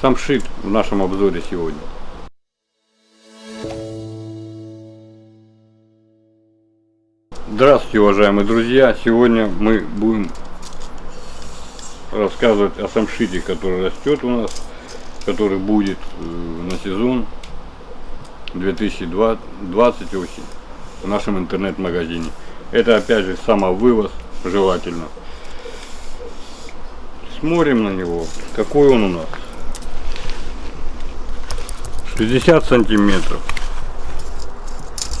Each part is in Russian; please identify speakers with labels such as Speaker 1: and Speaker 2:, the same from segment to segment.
Speaker 1: Самшит в нашем обзоре сегодня. Здравствуйте, уважаемые друзья! Сегодня мы будем рассказывать о самшите, который растет у нас, который будет э, на сезон 2020 осень в нашем интернет-магазине. Это опять же самовывоз желательно. Смотрим на него. Какой он у нас? 60 сантиметров.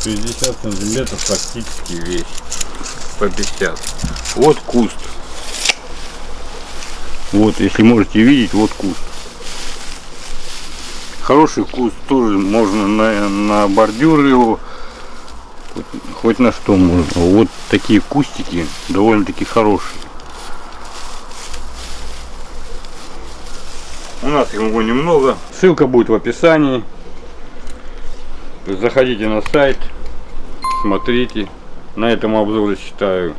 Speaker 1: 60 сантиметров практически весь. По 50. Вот куст. Вот, если можете видеть, вот куст. Хороший куст тоже можно на, на бордюр его, хоть, хоть на что можно. Вот такие кустики довольно-таки хорошие. У нас его немного. Ссылка будет в описании. Заходите на сайт, смотрите. На этом обзор, считаю,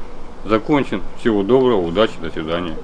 Speaker 1: закончен. Всего доброго, удачи, до свидания.